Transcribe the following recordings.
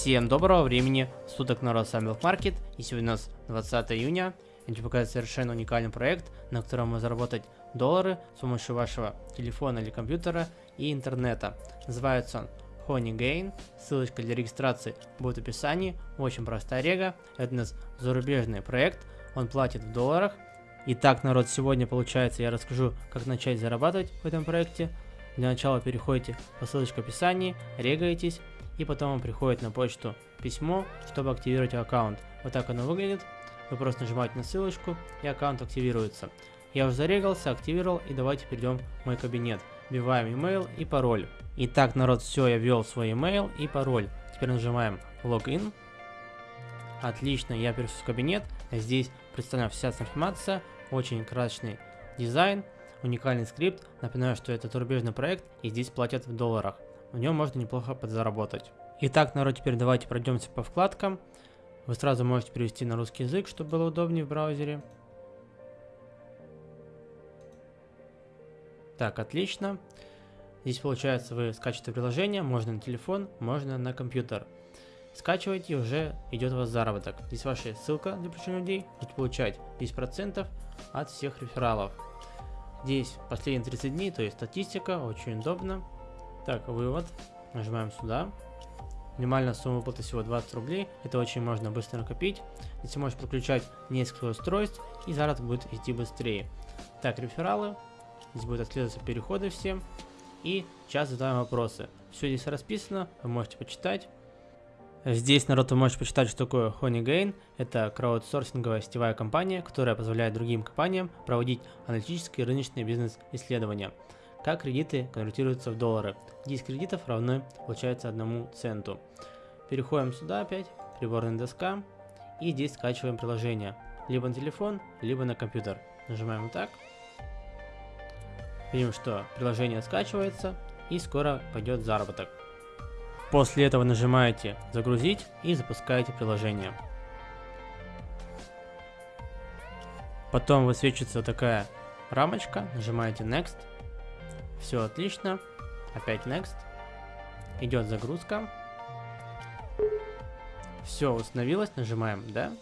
Всем доброго времени суток, народ, с вами Market, и сегодня у нас 20 июня. Я хочу показать совершенно уникальный проект, на котором можно заработать доллары с помощью вашего телефона или компьютера и интернета. Называется он Honey Gain, ссылочка для регистрации будет в описании, очень простая рега, это у нас зарубежный проект, он платит в долларах. Итак, народ, сегодня получается я расскажу, как начать зарабатывать в этом проекте. Для начала переходите по ссылочке в описании, регаетесь, и потом вам приходит на почту письмо, чтобы активировать аккаунт. Вот так оно выглядит. Вы просто нажимаете на ссылочку и аккаунт активируется. Я уже зарегался, активировал и давайте перейдем в мой кабинет. Вбиваем email и пароль. Итак, народ, все, я ввел свой email и пароль. Теперь нажимаем логин. Отлично, я перешел в кабинет. Здесь представлена вся информация, очень красочный дизайн, уникальный скрипт. Напоминаю, что это зарубежный проект и здесь платят в долларах в нем можно неплохо подзаработать. Итак, народ, теперь давайте пройдемся по вкладкам. Вы сразу можете перевести на русский язык, чтобы было удобнее в браузере. Так, отлично. Здесь получается вы скачиваете приложение, можно на телефон, можно на компьютер. Скачиваете и уже идет у вас заработок. Здесь ваша ссылка для привлечения людей, будете получать 10% от всех рефералов. Здесь последние 30 дней, то есть статистика, очень удобно. Так, вывод. Нажимаем сюда. Минимальная сумма выплаты всего 20 рублей. Это очень можно быстро накопить. Здесь можешь подключать несколько устройств и заработок будет идти быстрее. Так, рефералы. Здесь будут отслеживаться переходы все. И сейчас задаем вопросы. Все здесь расписано, вы можете почитать. Здесь, народ, вы можете почитать, что такое HoneyGain. Это краудсорсинговая сетевая компания, которая позволяет другим компаниям проводить аналитические рыночные бизнес-исследования как кредиты конвертируются в доллары. 10 кредитов равны, получается, одному центу. Переходим сюда опять, приборная доска, и здесь скачиваем приложение. Либо на телефон, либо на компьютер. Нажимаем вот так. Видим, что приложение скачивается, и скоро пойдет заработок. После этого нажимаете «Загрузить» и запускаете приложение. Потом высвечивается такая рамочка, нажимаете Next все отлично. Опять next. Идет загрузка. Все установилось, нажимаем да.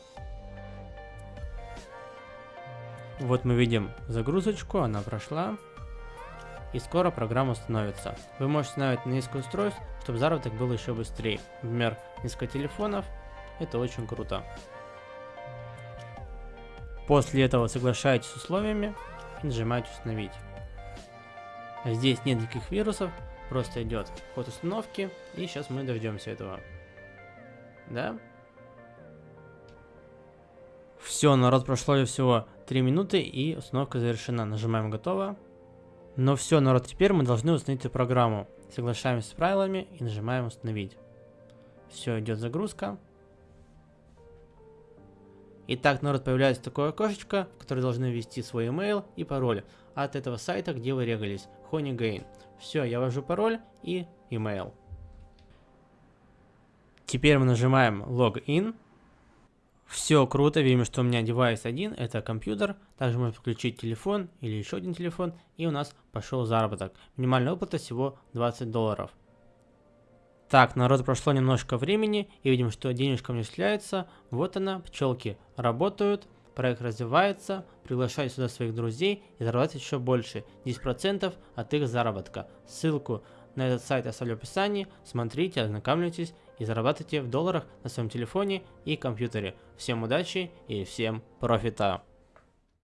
Вот мы видим загрузочку, она прошла. И скоро программа установится. Вы можете установить на несколько устройств, чтобы заработок был еще быстрее. Например, несколько телефонов. Это очень круто. После этого соглашаетесь с условиями и нажимаете установить. Здесь нет никаких вирусов, просто идет ход установки, и сейчас мы дождемся этого. Да? Все, народ, прошло всего 3 минуты, и установка завершена. Нажимаем «Готово». Но все, народ, теперь мы должны установить эту программу. Соглашаемся с правилами и нажимаем «Установить». Все, идет загрузка. Итак, народ, появляется такое окошечко, в которое должны ввести свой email и пароль от этого сайта, где вы регались. Honeygain. Все, я ввожу пароль и email. Теперь мы нажимаем Login. Все круто, видим, что у меня девайс один, это компьютер. Также можно включить телефон или еще один телефон, и у нас пошел заработок. Минимальная выплата всего 20 долларов. Так, народ, прошло немножко времени, и видим, что денежка не начисляется. Вот она, пчелки работают, проект развивается, приглашайте сюда своих друзей и зарабатывайте еще больше, 10% от их заработка. Ссылку на этот сайт оставлю в описании, смотрите, ознакомьтесь и зарабатывайте в долларах на своем телефоне и компьютере. Всем удачи и всем профита!